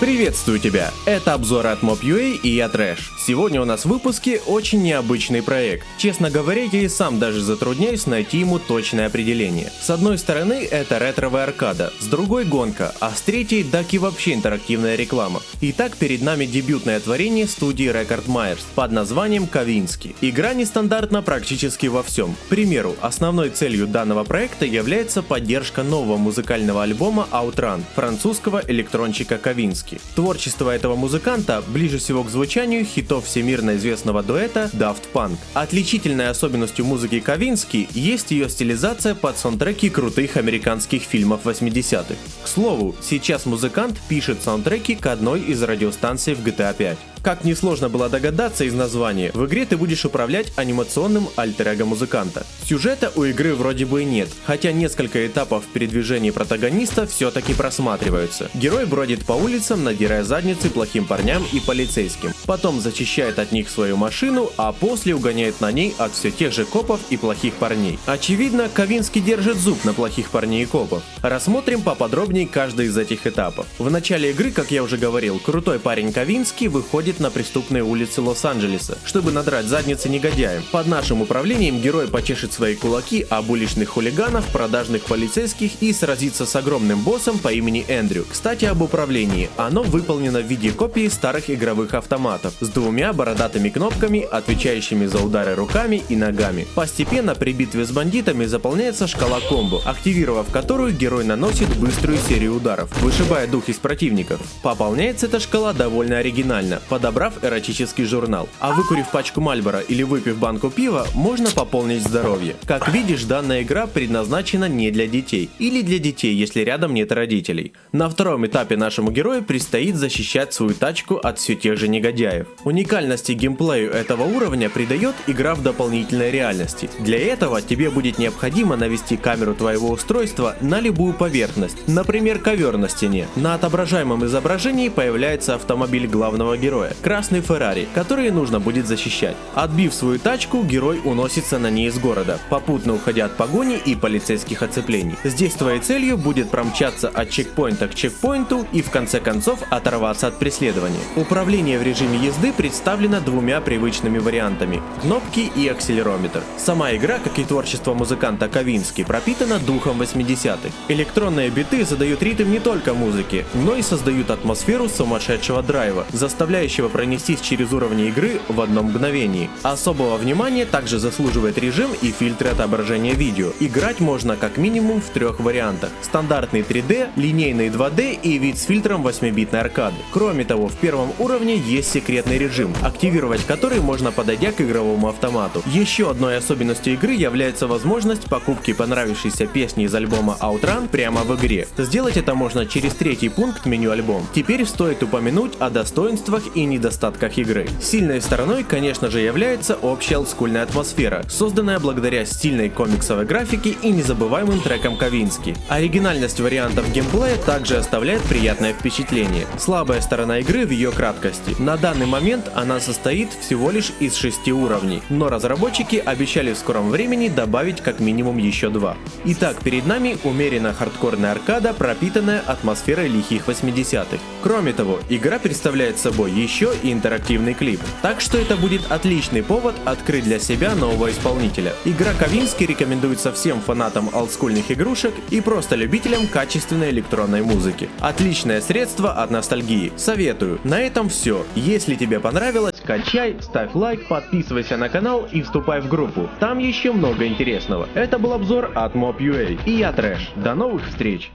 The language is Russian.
Приветствую тебя! Это обзор от Mob.ua и я Трэш. Сегодня у нас в выпуске очень необычный проект. Честно говоря, я и сам даже затрудняюсь найти ему точное определение. С одной стороны, это ретровая аркада, с другой гонка, а с третьей так и вообще интерактивная реклама. Итак, перед нами дебютное творение студии Record Myers под названием Ковински. Игра нестандартна практически во всем. К примеру, основной целью данного проекта является поддержка нового музыкального альбома Outrun французского электрончика Ковински музыки. Творчество этого музыканта ближе всего к звучанию хитов всемирно известного дуэта Daft Punk. Отличительной особенностью музыки Ковински есть ее стилизация под саундтреки крутых американских фильмов 80-х. К слову, сейчас музыкант пишет саундтреки к одной из радиостанций в GTA 5. Как несложно было догадаться из названия, в игре ты будешь управлять анимационным альтер музыканта. Сюжета у игры вроде бы и нет, хотя несколько этапов передвижения протагониста все-таки просматриваются. Герой бродит по улицам, надирая задницы плохим парням и полицейским. Потом зачищает от них свою машину, а после угоняет на ней от все тех же копов и плохих парней. Очевидно, Ковинский держит зуб на плохих парней и копов. Рассмотрим поподробнее каждый из этих этапов. В начале игры, как я уже говорил, крутой парень Ковинский выходит на преступные улицы Лос-Анджелеса, чтобы надрать задницы негодяям. Под нашим управлением герой почешет свои кулаки об уличных хулиганов, продажных полицейских и сразится с огромным боссом по имени Эндрю. Кстати об управлении. Оно выполнено в виде копии старых игровых автоматов с двумя бородатыми кнопками, отвечающими за удары руками и ногами. Постепенно при битве с бандитами заполняется шкала комбо, активировав которую герой наносит быструю серию ударов, вышибая дух из противников. Пополняется эта шкала довольно оригинально подобрав эротический журнал. А выкурив пачку Мальбора или выпив банку пива, можно пополнить здоровье. Как видишь, данная игра предназначена не для детей. Или для детей, если рядом нет родителей. На втором этапе нашему герою предстоит защищать свою тачку от все тех же негодяев. Уникальности геймплею этого уровня придает игра в дополнительной реальности. Для этого тебе будет необходимо навести камеру твоего устройства на любую поверхность, например ковер на стене. На отображаемом изображении появляется автомобиль главного героя героя – красный Феррари, который нужно будет защищать. Отбив свою тачку, герой уносится на ней из города, попутно уходя от погони и полицейских оцеплений. Здесь твоей целью будет промчаться от чекпоинта к чекпоинту и в конце концов оторваться от преследования. Управление в режиме езды представлено двумя привычными вариантами – кнопки и акселерометр. Сама игра, как и творчество музыканта Ковински, пропитана духом 80-х. Электронные биты задают ритм не только музыки, но и создают атмосферу сумасшедшего драйва, заставляющего позволяющего пронестись через уровни игры в одном мгновении. Особого внимания также заслуживает режим и фильтры отображения видео. Играть можно как минимум в трех вариантах. Стандартный 3D, линейный 2D и вид с фильтром 8-битной аркады. Кроме того, в первом уровне есть секретный режим, активировать который можно подойдя к игровому автомату. Еще одной особенностью игры является возможность покупки понравившейся песни из альбома Outrun прямо в игре. Сделать это можно через третий пункт меню альбом. Теперь стоит упомянуть о достоинствах и недостатках игры. Сильной стороной, конечно же, является общая олдскульная атмосфера, созданная благодаря стильной комиксовой графике и незабываемым трекам Ковински. Оригинальность вариантов геймплея также оставляет приятное впечатление. Слабая сторона игры в ее краткости. На данный момент она состоит всего лишь из 6 уровней, но разработчики обещали в скором времени добавить как минимум еще два. Итак, перед нами умеренно хардкорная аркада, пропитанная атмосферой лихих 80-х. Кроме того, игра представляет собой еще еще и интерактивный клип. Так что это будет отличный повод открыть для себя нового исполнителя. Игра Ковински рекомендуется всем фанатам олдскульных игрушек и просто любителям качественной электронной музыки. Отличное средство от ностальгии. Советую. На этом все. Если тебе понравилось, качай, ставь лайк, подписывайся на канал и вступай в группу. Там еще много интересного. Это был обзор от Mob.ua и я Трэш. До новых встреч!